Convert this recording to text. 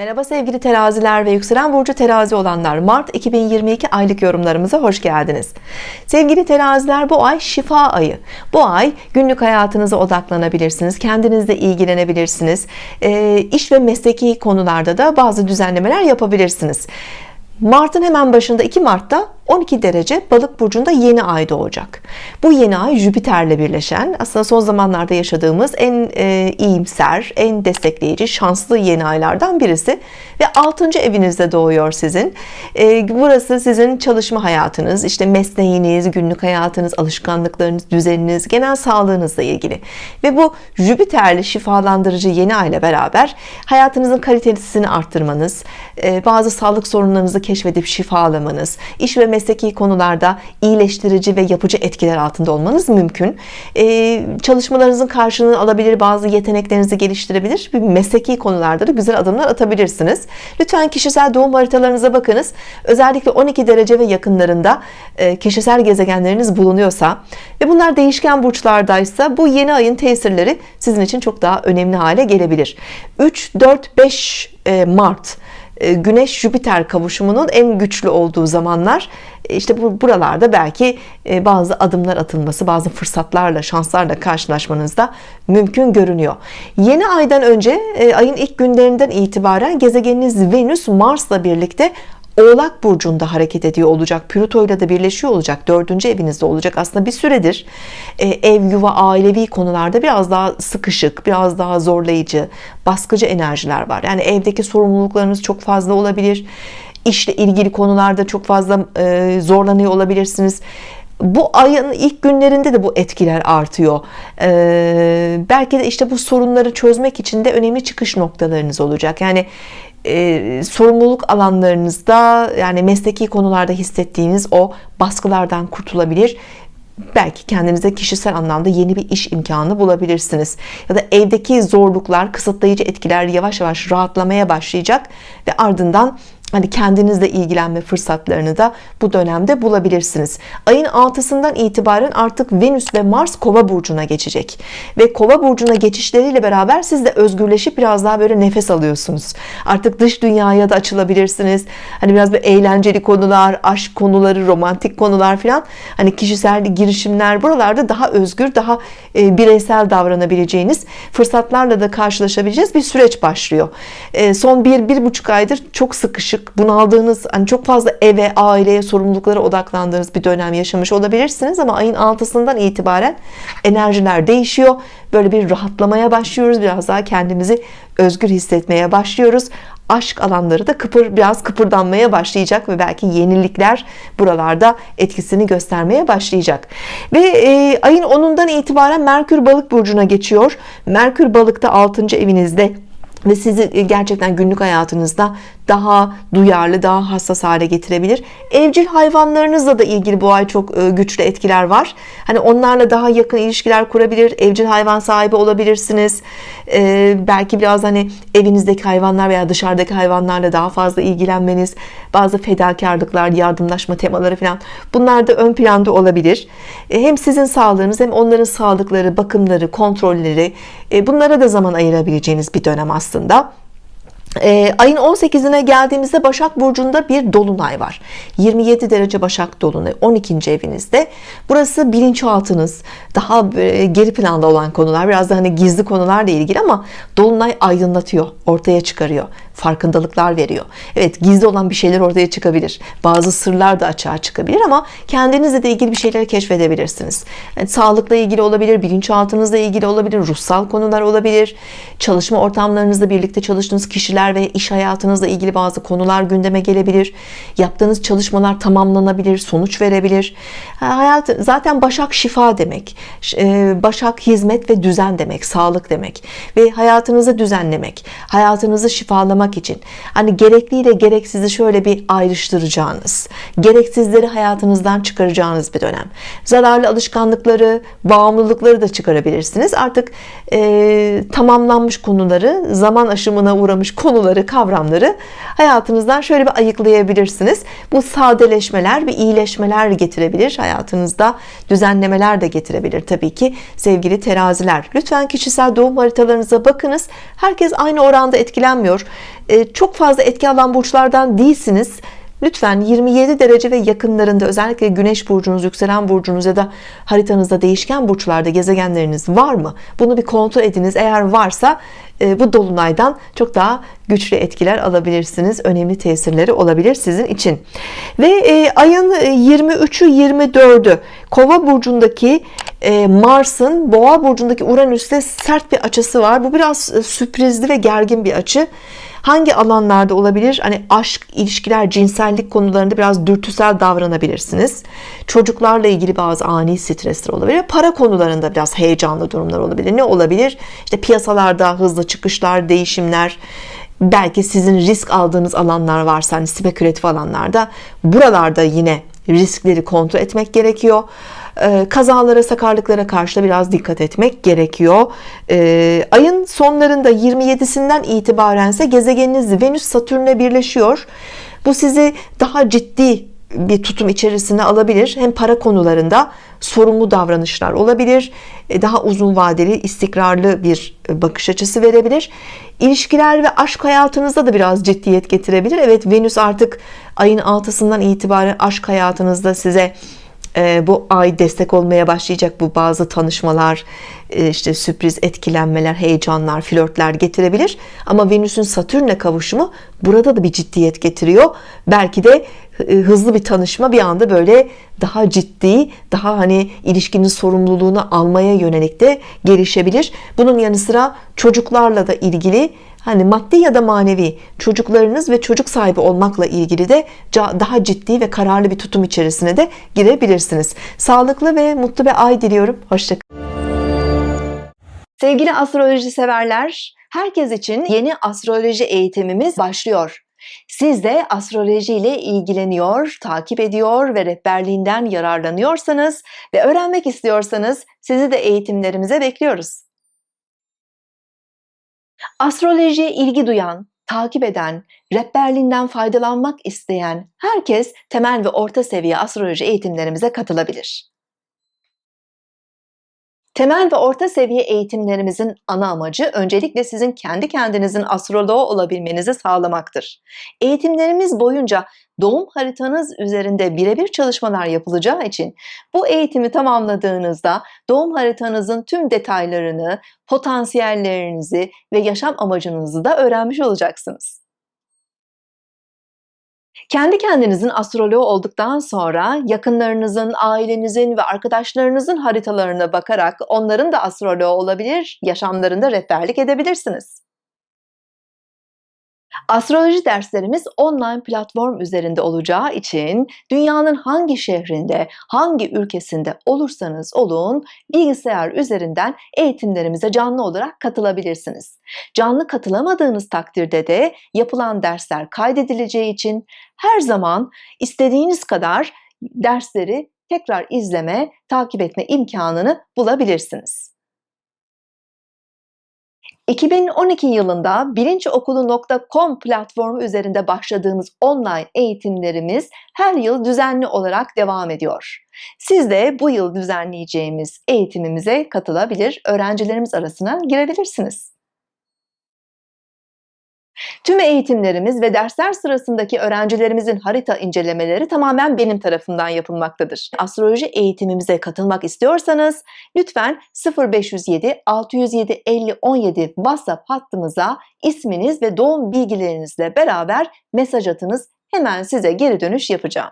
Merhaba sevgili teraziler ve yükselen burcu terazi olanlar. Mart 2022 aylık yorumlarımıza hoş geldiniz. Sevgili teraziler bu ay şifa ayı. Bu ay günlük hayatınıza odaklanabilirsiniz kendinizle ilgilenebilirsiniz. E, iş ve mesleki konularda da bazı düzenlemeler yapabilirsiniz. Mart'ın hemen başında 2 Mart'ta 12 derece balık burcunda yeni ay doğacak bu yeni ay Jüpiter'le birleşen aslında son zamanlarda yaşadığımız en e, iyimser en destekleyici şanslı yeni aylardan birisi ve 6. evinizde doğuyor sizin e, burası sizin çalışma hayatınız işte mesleğiniz günlük hayatınız alışkanlıklarınız düzeniniz genel sağlığınızla ilgili ve bu Jüpiter'li şifalandırıcı yeni ay ile beraber hayatınızın kalitesini arttırmanız e, bazı sağlık sorunlarınızı keşfedip şifalamanız iş ve mesleki konularda iyileştirici ve yapıcı etkiler altında olmanız mümkün. Ee, çalışmalarınızın karşılığını alabilir bazı yeteneklerinizi geliştirebilir. Bir mesleki konularda da güzel adımlar atabilirsiniz. Lütfen kişisel doğum haritalarınıza bakınız. Özellikle 12 derece ve yakınlarında e, kişisel gezegenleriniz bulunuyorsa ve bunlar değişken burçlardaysa bu yeni ayın tesirleri sizin için çok daha önemli hale gelebilir. 3 4 5 Mart Güneş Jüpiter kavuşumunun en güçlü olduğu zamanlar e, işte bu buralarda belki e, bazı adımlar atılması bazı fırsatlarla şanslarla karşılaşmanız da mümkün görünüyor. Yeni aydan önce ayın ilk günlerinden itibaren gezegeniniz Venüs Mars'la birlikte Oğlak burcunda hareket ediyor olacak Plüto ile de birleşiyor olacak dördüncü evinizde olacak. Aslında bir süredir e, ev yuva ailevi konularda biraz daha sıkışık biraz daha zorlayıcı baskıcı enerjiler var. Yani evdeki sorumluluklarınız çok fazla olabilir işle ilgili konularda çok fazla e, zorlanıyor olabilirsiniz bu ayın ilk günlerinde de bu etkiler artıyor. Ee, belki de işte bu sorunları çözmek için de önemli çıkış noktalarınız olacak. Yani e, sorumluluk alanlarınızda yani mesleki konularda hissettiğiniz o baskılardan kurtulabilir. Belki kendinize kişisel anlamda yeni bir iş imkanı bulabilirsiniz. Ya da evdeki zorluklar kısıtlayıcı etkiler yavaş yavaş rahatlamaya başlayacak ve ardından hani kendinizle ilgilenme fırsatlarını da bu dönemde bulabilirsiniz. Ayın 6'sından itibaren artık Venüs ve Mars kova burcuna geçecek. Ve kova burcuna geçişleriyle beraber siz de özgürleşip biraz daha böyle nefes alıyorsunuz. Artık dış dünyaya da açılabilirsiniz. Hani biraz bir eğlenceli konular aşk konuları romantik konular filan. Hani kişisel girişimler buralarda daha özgür daha e, bireysel davranabileceğiniz fırsatlarla da karşılaşabileceğiz. Bir süreç başlıyor. E, son bir bir buçuk aydır çok sıkışık artık bunaldığınız hani çok fazla eve aileye sorumluluklara odaklandığınız bir dönem yaşamış olabilirsiniz ama ayın 6'sından itibaren enerjiler değişiyor. Böyle bir rahatlamaya başlıyoruz. Biraz daha kendimizi özgür hissetmeye başlıyoruz. Aşk alanları da kıpır biraz kıpırdanmaya başlayacak ve belki yenilikler buralarda etkisini göstermeye başlayacak. Ve e, ayın 10'undan itibaren Merkür balık burcuna geçiyor. Merkür balıkta 6. evinizde ve sizi gerçekten günlük hayatınızda daha duyarlı daha hassas hale getirebilir. Evcil hayvanlarınızla da ilgili bu ay çok e, güçlü etkiler var. Hani onlarla daha yakın ilişkiler kurabilir evcil hayvan sahibi olabilirsiniz. Ee, belki biraz hani evinizdeki hayvanlar veya dışarıdaki hayvanlarla daha fazla ilgilenmeniz bazı fedakarlıklar yardımlaşma temaları falan bunlar da ön planda olabilir. Ee, hem sizin sağlığınız hem onların sağlıkları bakımları kontrolleri e, bunlara da zaman ayırabileceğiniz bir dönem aslında e, ayın 18'ine geldiğimizde Başak Burcu'nda bir Dolunay var. 27 derece Başak Dolunay 12. evinizde. Burası bilinçaltınız. Daha geri planda olan konular biraz da hani gizli konularla ilgili ama Dolunay aydınlatıyor ortaya çıkarıyor farkındalıklar veriyor. Evet gizli olan bir şeyler ortaya çıkabilir. Bazı sırlar da açığa çıkabilir ama kendinizle de ilgili bir şeyleri keşfedebilirsiniz. Yani sağlıkla ilgili olabilir bilinçaltınızla ilgili olabilir ruhsal konular olabilir. Çalışma ortamlarınızda birlikte çalıştığınız kişiler ve iş hayatınızla ilgili bazı konular gündeme gelebilir. Yaptığınız çalışmalar tamamlanabilir sonuç verebilir. Hayat zaten Başak şifa demek. E, Başak hizmet ve düzen demek sağlık demek ve hayatınızı düzenlemek hayatınızı şifalamak yapmak için. Hani gerekliyle gereksizi şöyle bir ayrıştıracağınız gereksizleri hayatınızdan çıkaracağınız bir dönem. Zararlı alışkanlıkları bağımlılıkları da çıkarabilirsiniz. Artık e, tamamlanmış konuları zaman aşımına uğramış konuları kavramları hayatınızdan şöyle bir ayıklayabilirsiniz. Bu sadeleşmeler ve iyileşmeler getirebilir. Hayatınızda düzenlemeler de getirebilir tabii ki sevgili teraziler. Lütfen kişisel doğum haritalarınıza bakınız. Herkes aynı oranda etkilenmiyor çok fazla etki alan burçlardan değilsiniz Lütfen 27 derece ve yakınlarında özellikle güneş burcunuz, yükselen burcunuz ya da haritanızda değişken burçlarda gezegenleriniz var mı? Bunu bir kontrol ediniz. Eğer varsa e, bu dolunaydan çok daha güçlü etkiler alabilirsiniz. Önemli tesirleri olabilir sizin için. Ve e, ayın 23'ü 24'ü Kova burcundaki e, Mars'ın Boğa burcundaki Uranüs'te sert bir açısı var. Bu biraz sürprizli ve gergin bir açı hangi alanlarda olabilir? Hani aşk ilişkiler cinsellik konularında biraz dürtüsel davranabilirsiniz. Çocuklarla ilgili bazı ani stresler olabilir. Para konularında biraz heyecanlı durumlar olabilir. Ne olabilir? İşte piyasalarda hızlı çıkışlar değişimler belki sizin risk aldığınız alanlar varsa hani spekülatif alanlarda buralarda yine riskleri kontrol etmek gerekiyor kazalara sakarlıklara karşı da biraz dikkat etmek gerekiyor. Ee, ayın sonlarında 27'sinden itibaren ise gezegeniniz Venüs Satürn'le birleşiyor. Bu sizi daha ciddi bir tutum içerisine alabilir. Hem para konularında sorumlu davranışlar olabilir. E, daha uzun vadeli istikrarlı bir bakış açısı verebilir. İlişkiler ve aşk hayatınızda da biraz ciddiyet getirebilir. Evet Venüs artık ayın 6'sından itibaren aşk hayatınızda size e, bu ay destek olmaya başlayacak bu bazı tanışmalar e, işte sürpriz etkilenmeler heyecanlar flörtler getirebilir. Ama Venüs'ün Satürn'le kavuşumu burada da bir ciddiyet getiriyor. Belki de e, hızlı bir tanışma bir anda böyle daha ciddi daha hani ilişkinin sorumluluğunu almaya yönelik de gelişebilir. Bunun yanı sıra çocuklarla da ilgili hani maddi ya da manevi çocuklarınız ve çocuk sahibi olmakla ilgili de daha ciddi ve kararlı bir tutum içerisine de girebilirsiniz. Sağlıklı ve mutlu bir ay diliyorum. Hoşçakalın sevgili astroloji severler herkes için yeni astroloji eğitimimiz başlıyor. Siz de astroloji ile ilgileniyor, takip ediyor ve rehberliğinden yararlanıyorsanız ve öğrenmek istiyorsanız sizi de eğitimlerimize bekliyoruz. Astrolojiye ilgi duyan, takip eden, rehberliğinden faydalanmak isteyen herkes temel ve orta seviye astroloji eğitimlerimize katılabilir. Temel ve orta seviye eğitimlerimizin ana amacı öncelikle sizin kendi kendinizin astroloğu olabilmenizi sağlamaktır. Eğitimlerimiz boyunca doğum haritanız üzerinde birebir çalışmalar yapılacağı için bu eğitimi tamamladığınızda doğum haritanızın tüm detaylarını, potansiyellerinizi ve yaşam amacınızı da öğrenmiş olacaksınız. Kendi kendinizin astroloğu olduktan sonra yakınlarınızın, ailenizin ve arkadaşlarınızın haritalarına bakarak onların da astroloğu olabilir, yaşamlarında rehberlik edebilirsiniz. Astroloji derslerimiz online platform üzerinde olacağı için dünyanın hangi şehrinde, hangi ülkesinde olursanız olun bilgisayar üzerinden eğitimlerimize canlı olarak katılabilirsiniz. Canlı katılamadığınız takdirde de yapılan dersler kaydedileceği için her zaman istediğiniz kadar dersleri tekrar izleme, takip etme imkanını bulabilirsiniz. 2012 yılında bilinçokulu.com platformu üzerinde başladığımız online eğitimlerimiz her yıl düzenli olarak devam ediyor. Siz de bu yıl düzenleyeceğimiz eğitimimize katılabilir, öğrencilerimiz arasına girebilirsiniz. Tüm eğitimlerimiz ve dersler sırasındaki öğrencilerimizin harita incelemeleri tamamen benim tarafından yapılmaktadır. Astroloji eğitimimize katılmak istiyorsanız lütfen 0507 607 50 17 WhatsApp hattımıza isminiz ve doğum bilgilerinizle beraber mesaj atınız. Hemen size geri dönüş yapacağım.